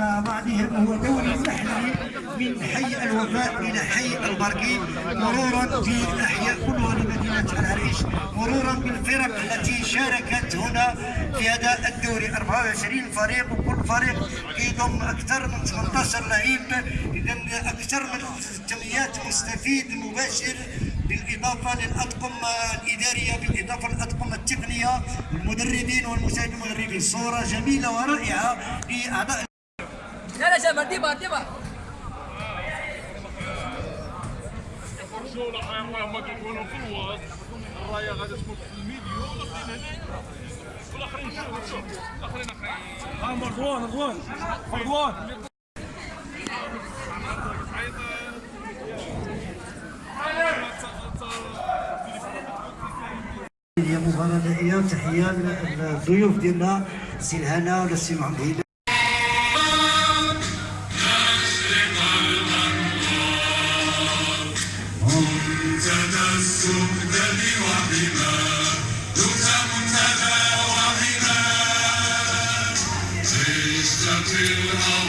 مع بعضهم هو دوري محلي من حي الوفاء إلى حي البرقي مرورا بالأحياء كلها لمدينة العريش مرورا بالفرق التي شاركت هنا في هذا الدوري. 24 فريق وكل فريق يضم أكثر من 18 لعيب اذا أكثر من جمعيات مستفيد مباشر بالإضافة للأطقم الإدارية بالإضافة للأطقم التقنية المدربين والمساعد المدربين صورة جميلة ورائعة لأعضاء لا لا ديما الجولة هما كيكونوا في الراية غادي تكون في والاخرين الاخرين اخرين هي مباراة نهائية وتحية للضيوف ديالنا السي الهنا ولا السي محمد you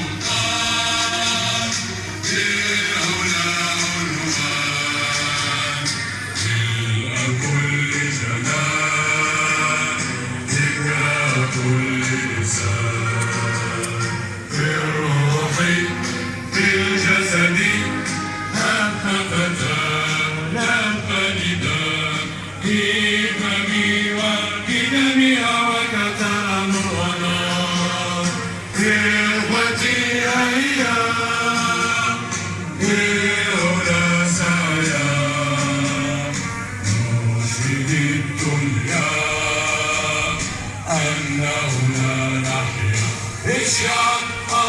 إشعار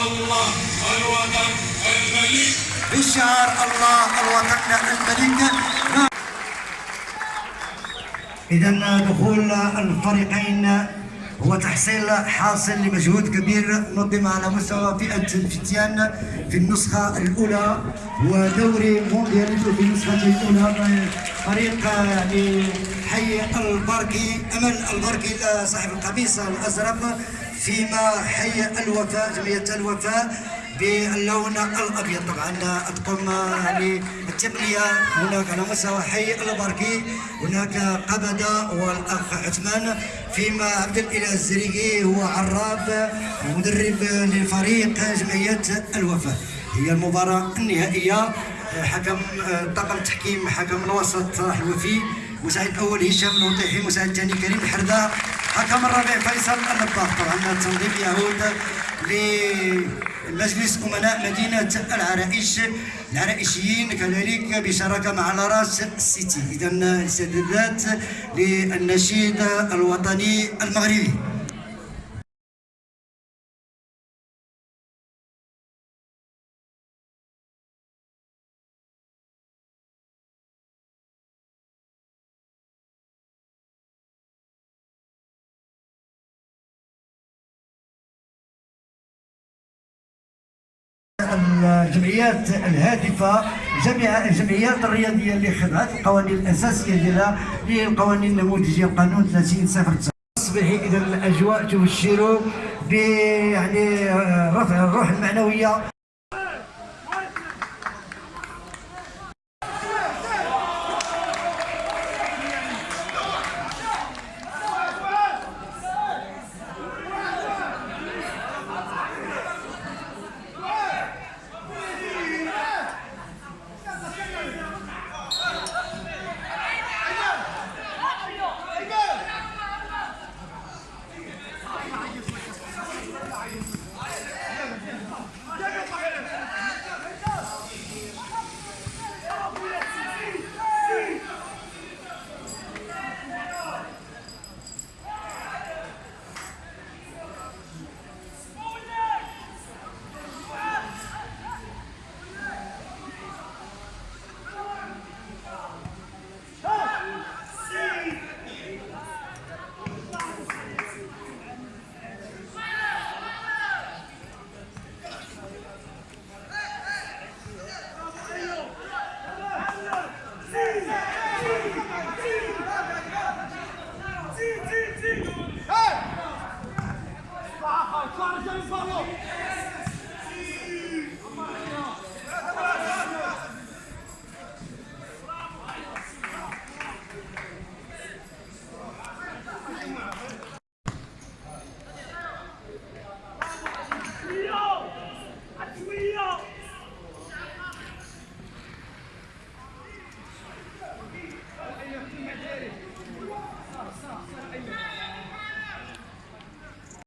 الله الوطن الملك بشعار الله الوطن الملك إذا دخول الفريقين هو تحصيل حاصل لمجهود كبير نظم على مستوى فئة الفتيان في النسخة الأولى ودوري مونديال في النسخة الأولى فريق يعني حي البركي أمل البركي صاحب القميص الأزرق فيما حي الوفاء جمعية الوفاء. باللون الأبيض طبعا يعني التقنيه هناك على مستوى حي البركي هناك قبده والأخ عثمان. فيما عبد الإله الزريقي هو عراب ومدرب للفريق جمعية الوفاء هي المباراة النهائية. حكم طاقم التحكيم حكم الوسط صلاح الوفي. مساعد الأول هشام الوطيحي مساعد الثاني كريم الحرداء حكم الرابع فيصل النباط. طبعا التنظيم يعود لمجلس أمناء مدينة العرائش. العرائشيين كذلك بشراكة مع لاراس سيتي اذا الاستعدادات للنشيد الوطني المغربي. الجمعيات الهادفة جميع الجمعيات الرياضية اللي خضعت القوانين الأساسية ديالها هي القوانين النموذجيه القانون 30 صفر أصبح اذا الأجواء تبشر ب يعني رفع الروح المعنوية.